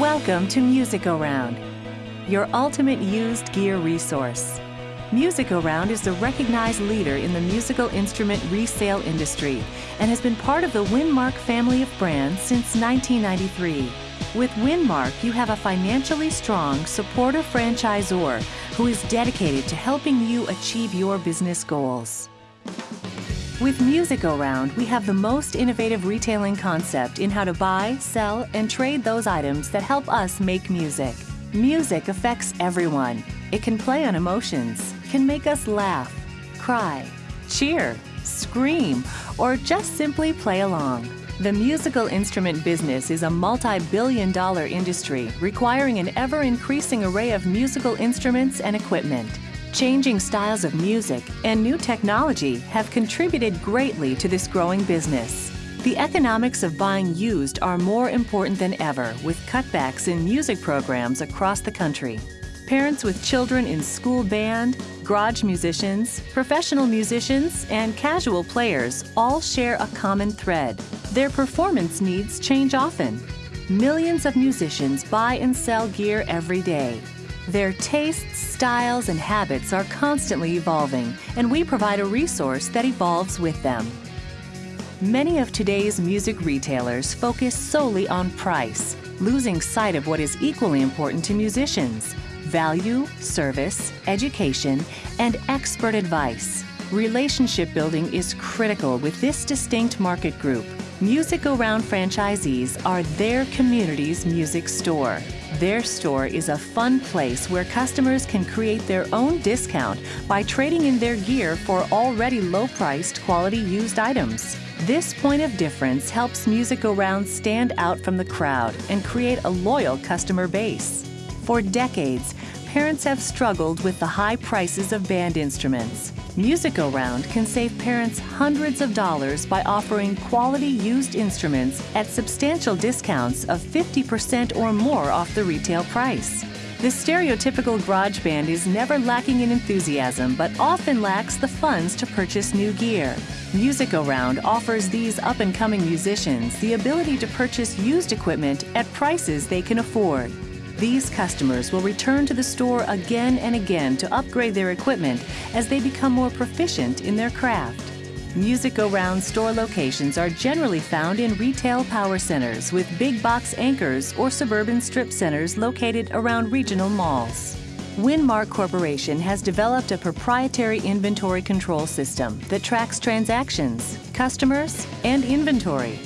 Welcome to Music Go Round, your ultimate used gear resource. Music Go Round is the recognized leader in the musical instrument resale industry and has been part of the Winmark family of brands since 1993. With Winmark, you have a financially strong, supportive franchisor who is dedicated to helping you achieve your business goals. With Music Go Round, we have the most innovative retailing concept in how to buy, sell, and trade those items that help us make music. Music affects everyone. It can play on emotions, can make us laugh, cry, cheer, scream, or just simply play along. The musical instrument business is a multi-billion dollar industry requiring an ever-increasing array of musical instruments and equipment. Changing styles of music and new technology have contributed greatly to this growing business. The economics of buying used are more important than ever with cutbacks in music programs across the country. Parents with children in school band, garage musicians, professional musicians, and casual players all share a common thread. Their performance needs change often. Millions of musicians buy and sell gear every day. Their tastes, styles, and habits are constantly evolving, and we provide a resource that evolves with them. Many of today's music retailers focus solely on price, losing sight of what is equally important to musicians value, service, education, and expert advice. Relationship building is critical with this distinct market group. Music Go Round franchisees are their community's music store. Their store is a fun place where customers can create their own discount by trading in their gear for already low-priced quality used items. This point of difference helps Music Go Round stand out from the crowd and create a loyal customer base. For decades, parents have struggled with the high prices of band instruments. Music Go Round can save parents hundreds of dollars by offering quality used instruments at substantial discounts of 50% or more off the retail price. The stereotypical garage band is never lacking in enthusiasm, but often lacks the funds to purchase new gear. Music Go Round offers these up-and-coming musicians the ability to purchase used equipment at prices they can afford. These customers will return to the store again and again to upgrade their equipment as they become more proficient in their craft. Music Go Round store locations are generally found in retail power centers with big box anchors or suburban strip centers located around regional malls. Winmark Corporation has developed a proprietary inventory control system that tracks transactions, customers, and inventory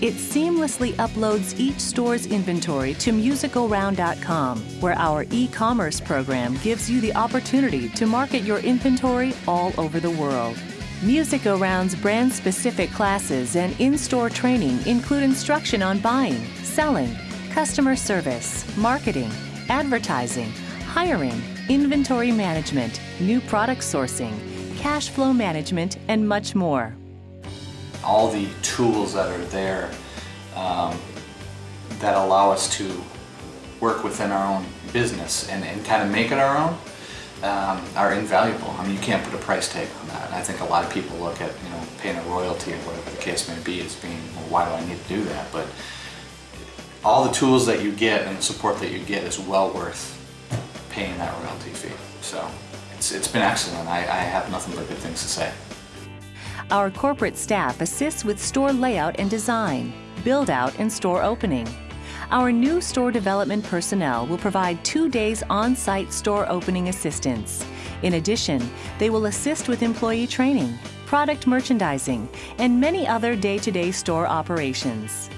it seamlessly uploads each store's inventory to musicgoround.com, where our e-commerce program gives you the opportunity to market your inventory all over the world. Music Go Round's brand-specific classes and in-store training include instruction on buying, selling, customer service, marketing, advertising, hiring, inventory management, new product sourcing, cash flow management, and much more all the tools that are there um, that allow us to work within our own business and, and kind of make it our own um, are invaluable. I mean, you can't put a price tag on that. I think a lot of people look at, you know, paying a royalty or whatever the case may be as being, well, why do I need to do that? But all the tools that you get and the support that you get is well worth paying that royalty fee. So it's, it's been excellent. I, I have nothing but good things to say. Our corporate staff assists with store layout and design, build out and store opening. Our new store development personnel will provide two days on-site store opening assistance. In addition, they will assist with employee training, product merchandising, and many other day-to-day -day store operations.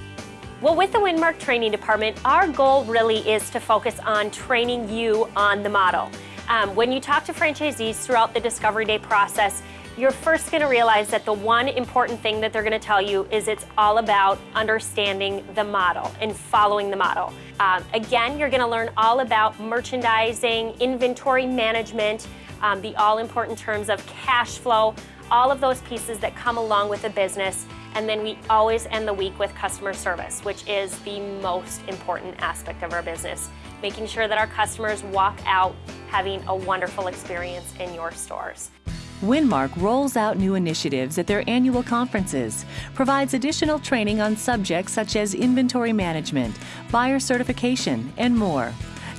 Well, with the Winmark Training Department, our goal really is to focus on training you on the model. Um, when you talk to franchisees throughout the Discovery Day process, you're first going to realize that the one important thing that they're going to tell you is it's all about understanding the model and following the model. Um, again, you're going to learn all about merchandising, inventory management, um, the all important terms of cash flow, all of those pieces that come along with a business. And then we always end the week with customer service, which is the most important aspect of our business, making sure that our customers walk out having a wonderful experience in your stores. Winmark rolls out new initiatives at their annual conferences, provides additional training on subjects such as inventory management, buyer certification, and more.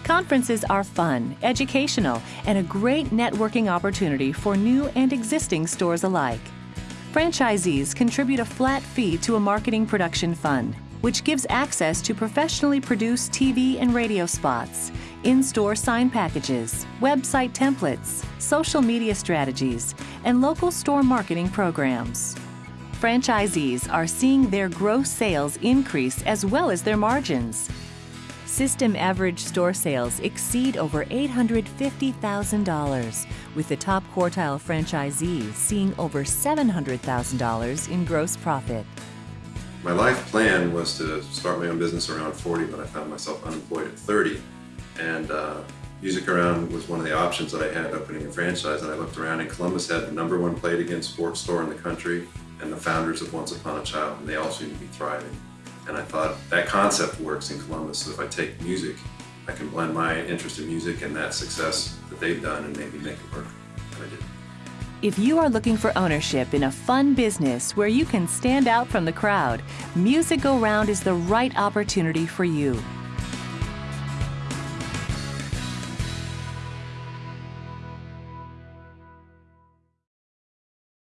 Conferences are fun, educational, and a great networking opportunity for new and existing stores alike. Franchisees contribute a flat fee to a marketing production fund, which gives access to professionally produced TV and radio spots, in store sign packages, website templates, social media strategies, and local store marketing programs. Franchisees are seeing their gross sales increase as well as their margins. System average store sales exceed over $850,000, with the top quartile franchisees seeing over $700,000 in gross profit. My life plan was to start my own business around 40, but I found myself unemployed at 30. And uh, Music Around was one of the options that I had opening a franchise. And I looked around, and Columbus had the number one Play It Again Sports store in the country, and the founders of Once Upon a Child, and they all seemed to be thriving. And I thought that concept works in Columbus. So if I take music, I can blend my interest in music and that success that they've done and maybe make it work. And I did. If you are looking for ownership in a fun business where you can stand out from the crowd, Music Go Round is the right opportunity for you.